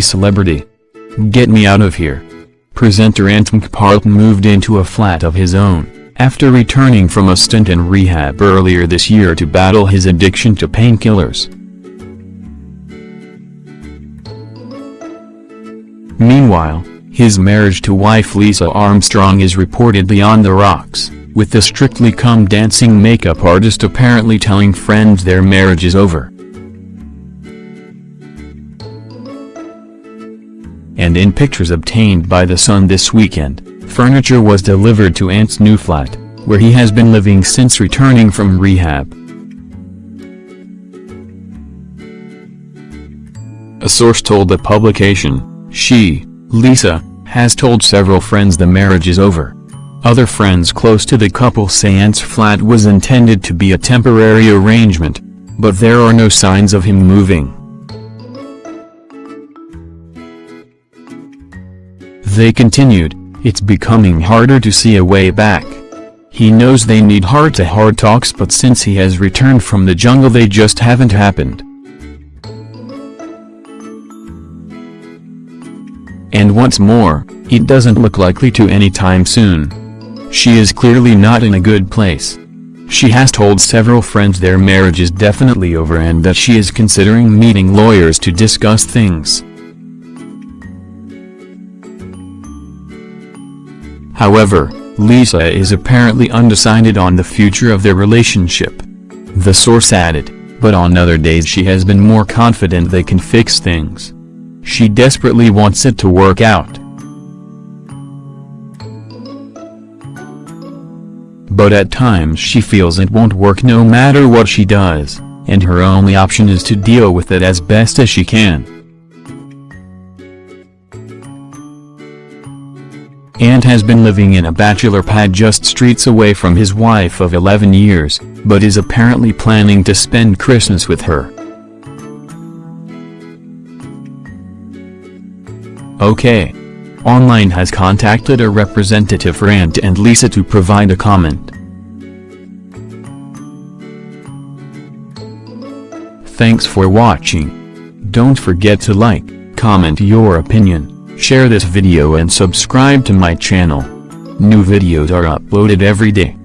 celebrity. Get me out of here. Presenter Ant McPartlin moved into a flat of his own, after returning from a stint in rehab earlier this year to battle his addiction to painkillers. Meanwhile, his marriage to wife Lisa Armstrong is reportedly on the rocks, with the Strictly Come Dancing makeup artist apparently telling friends their marriage is over. And in pictures obtained by The Sun this weekend, furniture was delivered to Ant's new flat, where he has been living since returning from rehab. A source told the publication, she, Lisa, has told several friends the marriage is over. Other friends close to the couple say Ant's flat was intended to be a temporary arrangement, but there are no signs of him moving. They continued, it's becoming harder to see a way back. He knows they need heart-to-heart -heart talks but since he has returned from the jungle they just haven't happened. And once more, it doesn't look likely to anytime soon. She is clearly not in a good place. She has told several friends their marriage is definitely over and that she is considering meeting lawyers to discuss things. However, Lisa is apparently undecided on the future of their relationship. The source added, but on other days she has been more confident they can fix things. She desperately wants it to work out. But at times she feels it won't work no matter what she does, and her only option is to deal with it as best as she can. Ant has been living in a bachelor pad just streets away from his wife of 11 years, but is apparently planning to spend Christmas with her. OK. Online has contacted a representative for Ant and Lisa to provide a comment. Thanks for watching. Don't forget to like, comment your opinion Share this video and subscribe to my channel. New videos are uploaded every day.